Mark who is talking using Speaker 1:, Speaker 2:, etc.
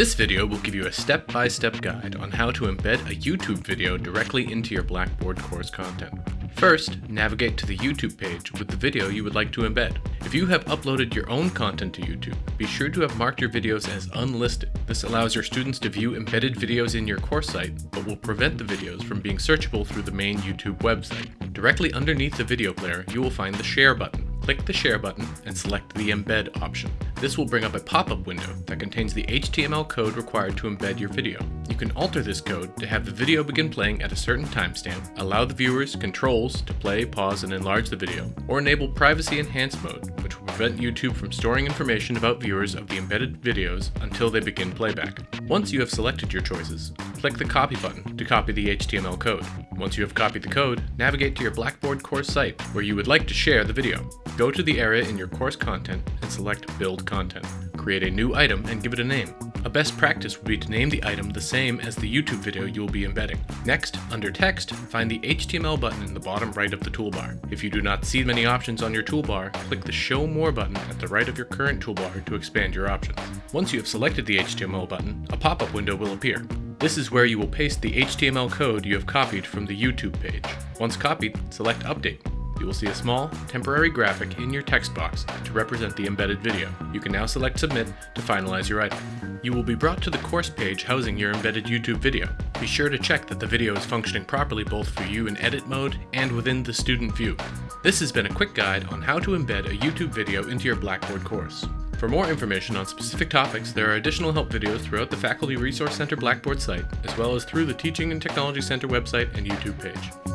Speaker 1: This video will give you a step-by-step guide on how to embed a YouTube video directly into your Blackboard course content. First, navigate to the YouTube page with the video you would like to embed. If you have uploaded your own content to YouTube, be sure to have marked your videos as unlisted. This allows your students to view embedded videos in your course site, but will prevent the videos from being searchable through the main YouTube website. Directly underneath the video player, you will find the Share button. Click the Share button and select the Embed option. This will bring up a pop-up window that contains the HTML code required to embed your video. You can alter this code to have the video begin playing at a certain timestamp, allow the viewers controls to play, pause, and enlarge the video, or enable Privacy Enhanced mode, prevent YouTube from storing information about viewers of the embedded videos until they begin playback. Once you have selected your choices, click the Copy button to copy the HTML code. Once you have copied the code, navigate to your Blackboard course site where you would like to share the video. Go to the area in your course content and select Build Content. Create a new item and give it a name. A best practice would be to name the item the same as the YouTube video you will be embedding. Next, under Text, find the HTML button in the bottom right of the toolbar. If you do not see many options on your toolbar, click the Show More button at the right of your current toolbar to expand your options. Once you have selected the HTML button, a pop-up window will appear. This is where you will paste the HTML code you have copied from the YouTube page. Once copied, select Update. You will see a small, temporary graphic in your text box to represent the embedded video. You can now select Submit to finalize your item. You will be brought to the course page housing your embedded YouTube video. Be sure to check that the video is functioning properly both for you in edit mode and within the student view. This has been a quick guide on how to embed a YouTube video into your Blackboard course. For more information on specific topics, there are additional help videos throughout the Faculty Resource Center Blackboard site, as well as through the Teaching and Technology Center website and YouTube page.